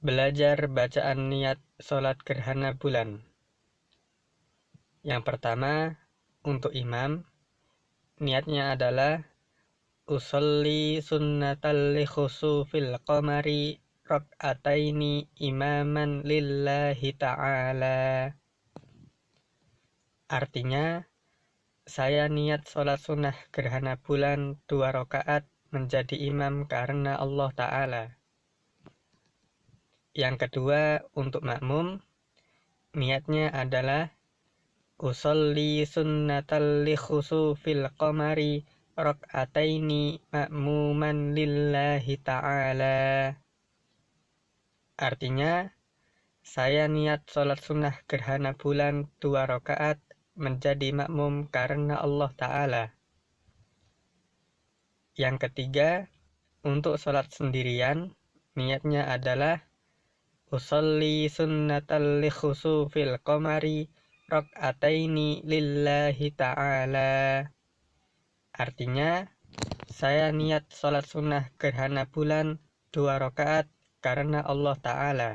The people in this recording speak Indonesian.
belajar bacaan niat sholat gerhana bulan. Yang pertama, untuk imam, niatnya adalah usolli sunnatal li khusufil qamari rak'ataini imaman lillahi ta'ala. Artinya, saya niat sholat sunnah gerhana bulan dua rakaat menjadi imam karena Allah Ta'ala. Yang kedua, untuk makmum, niatnya adalah usolli sunnatal li khusufil qamari rak'ataini makmuman lillahi ta'ala. Artinya, saya niat sholat sunnah gerhana bulan dua rakaat menjadi makmum karena Allah Ta'ala. Yang ketiga, untuk sholat sendirian, niatnya adalah usolli sunnatal li khusufil qamari rak'ataini lillahi ta'ala. Artinya, saya niat sholat sunnah gerhana bulan dua rakaat karena Allah Ta'ala.